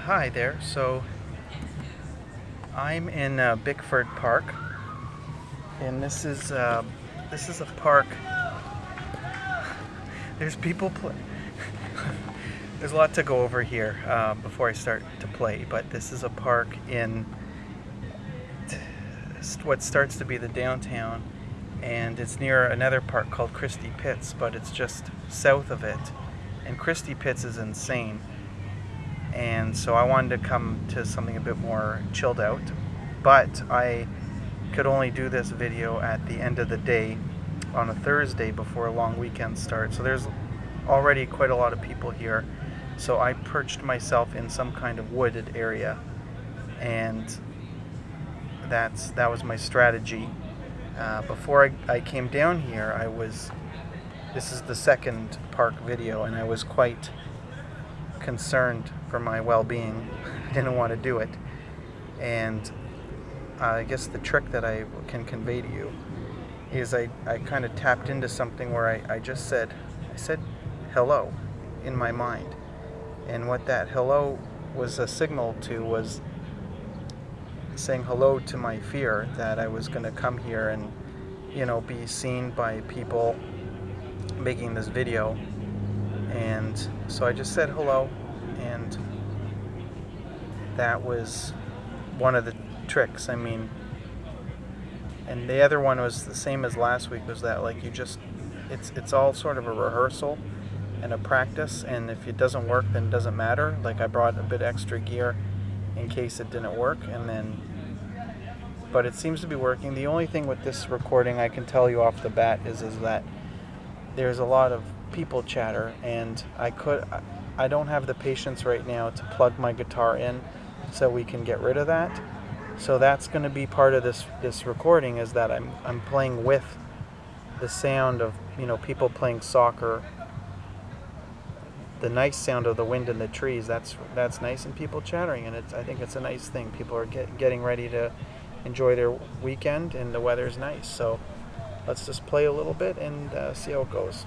hi there. So I'm in uh, Bickford Park, and this is uh, this is a park. There's people play. There's a lot to go over here uh, before I start to play, but this is a park in what starts to be the downtown, and it's near another park called Christie Pits, but it's just south of it. And Christie Pits is insane and so I wanted to come to something a bit more chilled out but I could only do this video at the end of the day on a Thursday before a long weekend starts. So there's already quite a lot of people here. So I perched myself in some kind of wooded area and that's that was my strategy. Uh, before I, I came down here I was this is the second park video and I was quite concerned for my well-being. I didn't want to do it. And I guess the trick that I can convey to you is I, I kind of tapped into something where I, I just said, I said hello in my mind. And what that hello was a signal to was saying hello to my fear that I was going to come here and, you know, be seen by people making this video. And so I just said hello and that was one of the tricks. I mean, and the other one was the same as last week. Was that like you just it's it's all sort of a rehearsal and a practice, and if it doesn't work, then it doesn't matter. Like I brought a bit extra gear in case it didn't work, and then. But it seems to be working. The only thing with this recording I can tell you off the bat is is that there's a lot of people chatter, and I could I don't have the patience right now to plug my guitar in so we can get rid of that. So that's going to be part of this this recording is that I'm I'm playing with the sound of, you know, people playing soccer. The nice sound of the wind in the trees, that's that's nice and people chattering and it's I think it's a nice thing. People are get, getting ready to enjoy their weekend and the weather's nice. So let's just play a little bit and uh, see how it goes.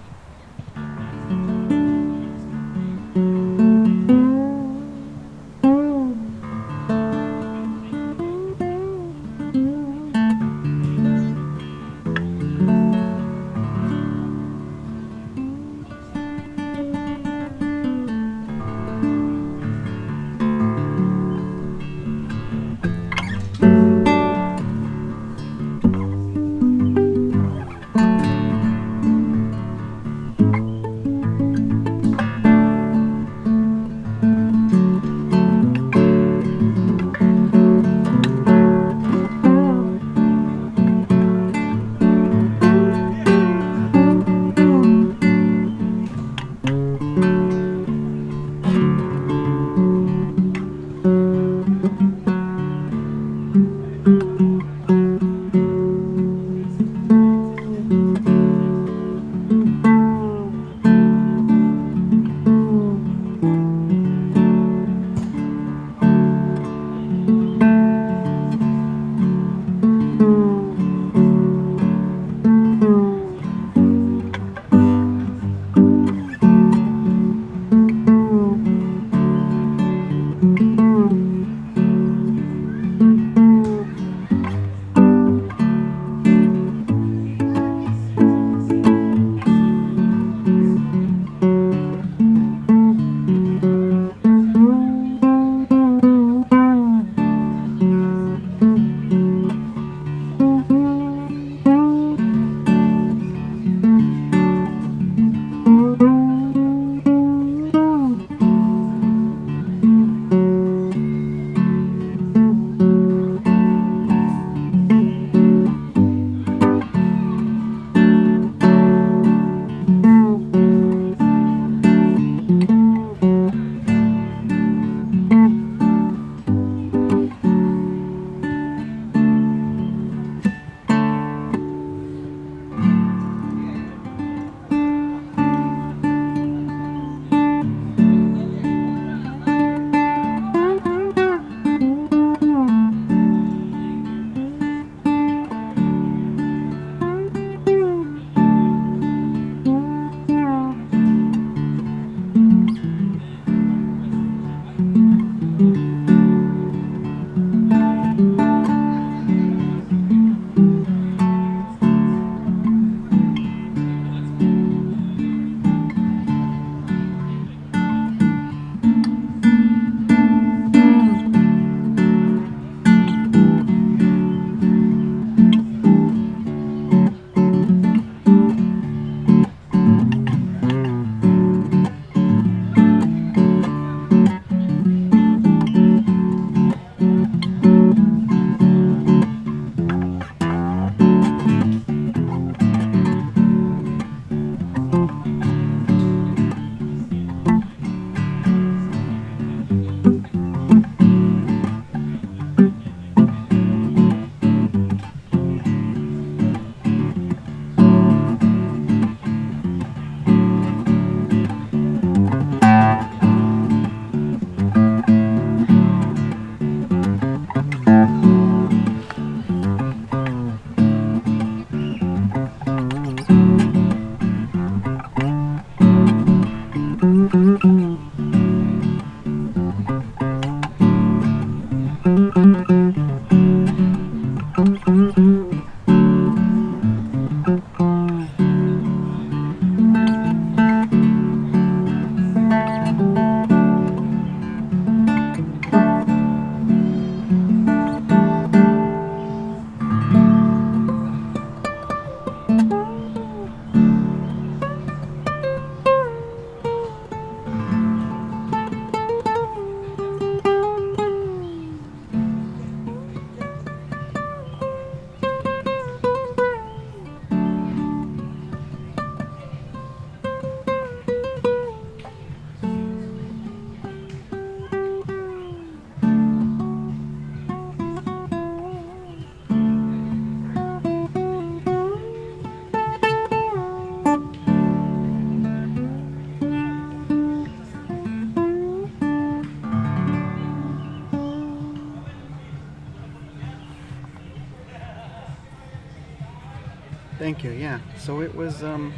Thank you. Yeah. So it was um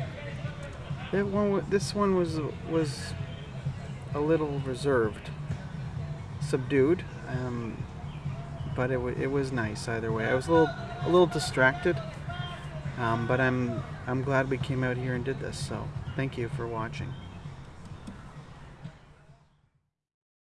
it one this one was was a little reserved, subdued. Um but it, it was nice either way. I was a little a little distracted. Um, but I'm I'm glad we came out here and did this. So, thank you for watching.